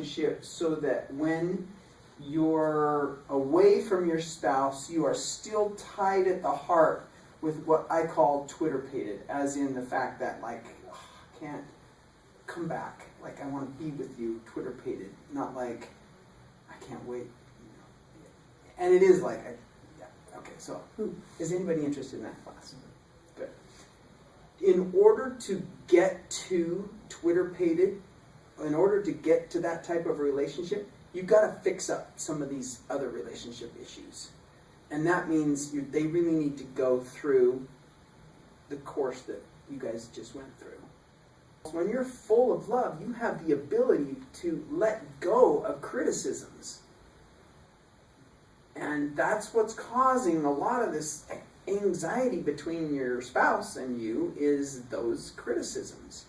relationship so that when you're away from your spouse, you are still tied at the heart with what I call twitterpated, as in the fact that like ugh, I can't come back, like I want to be with you, Twitter pated, not like I can't wait. And it is like, I, yeah, okay. So, is anybody interested in that class? Good. In order to get to twitterpated, in order to get to that type of relationship, you've got to fix up some of these other relationship issues. And that means you, they really need to go through the course that you guys just went through. When you're full of love, you have the ability to let go of criticisms. And that's what's causing a lot of this anxiety between your spouse and you is those criticisms.